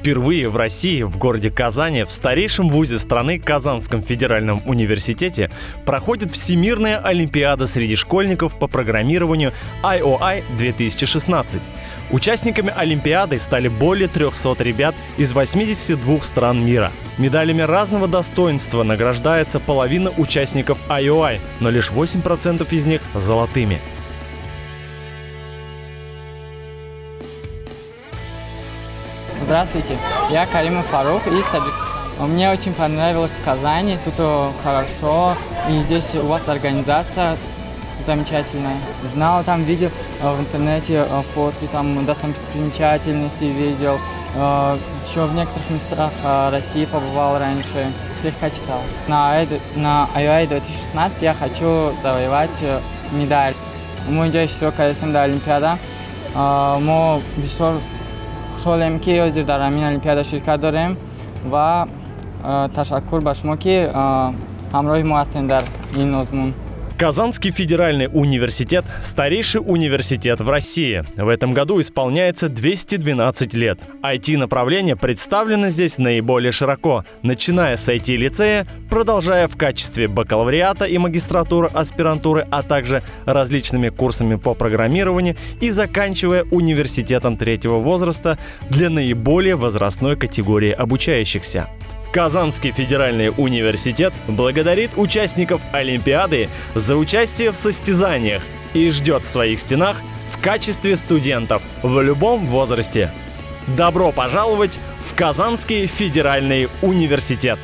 Впервые в России, в городе Казани, в старейшем вузе страны Казанском федеральном университете проходит Всемирная Олимпиада среди школьников по программированию IOI 2016. Участниками Олимпиады стали более 300 ребят из 82 стран мира. Медалями разного достоинства награждается половина участников IOI, но лишь 8% из них золотыми. Здравствуйте, я Каримов Фарух из Таджикистана. Мне очень понравилось в Казани, тут хорошо, и здесь у вас организация замечательная. Знал там, видел э, в интернете э, фотки, там достопримечательности видел. Э, Еще в некоторых местах России побывал раньше, слегка читал. На, на IOI 2016 я хочу завоевать медаль. Мы идем срокалесында Олимпиада. Мы хушҳолем ки ҳозир дар ҳамин олимпиада ширкат дорем ва э, ташаккур ба шумо ки э, ҳамроҳи мо ҳастем дар ин озмун. Казанский федеральный университет – старейший университет в России. В этом году исполняется 212 лет. IT-направление представлено здесь наиболее широко, начиная с IT-лицея, продолжая в качестве бакалавриата и магистратуры, аспирантуры, а также различными курсами по программированию и заканчивая университетом третьего возраста для наиболее возрастной категории обучающихся. Казанский федеральный университет благодарит участников Олимпиады за участие в состязаниях и ждет в своих стенах в качестве студентов в любом возрасте. Добро пожаловать в Казанский федеральный университет!